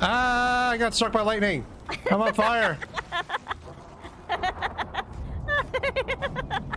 Ah, I got struck by lightning. I'm on fire.